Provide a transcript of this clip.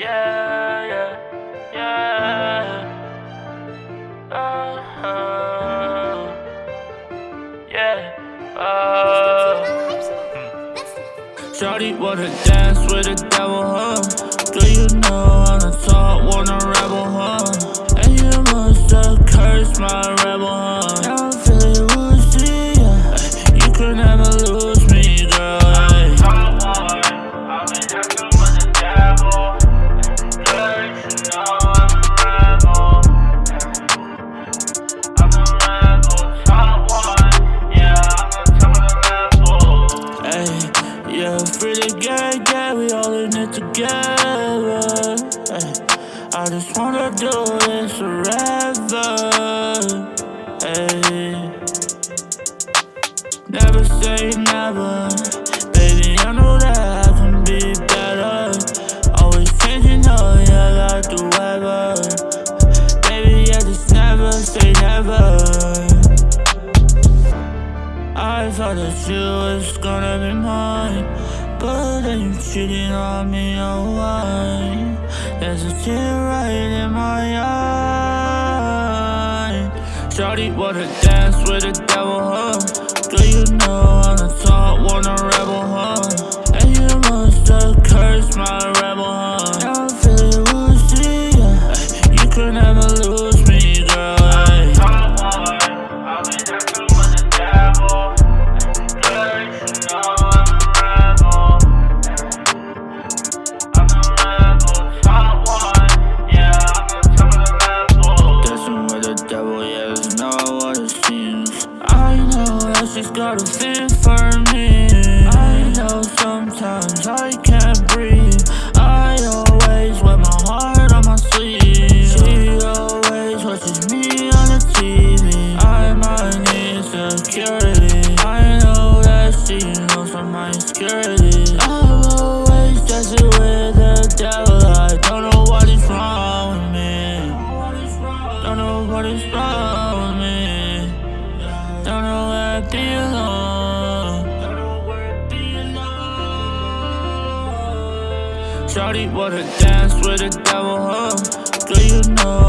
Yeah, yeah, yeah. Yeah. Shawty wanna dance with the devil, huh? Do you know I'm top, wanna rebel, huh? And you must have cursed my together. I just wanna do this forever. Never say never. Baby, I know that I can be better. Always changing up, yeah, like the. Baby, I just never say never. I thought that you was gonna be mine But you cheating on me, oh why? There's a tear right in my eye Shawty wanna dance with the for me. I know sometimes I can't breathe. I always wear my heart on my sleeve. She always watches me on the TV. I. I know that she knows my. I'm always dancing with the devil. I don't know what is wrong with me. Don't know what is wrong with me. Don't know I belong. Shawty wanna dance with the devil, huh? Do you know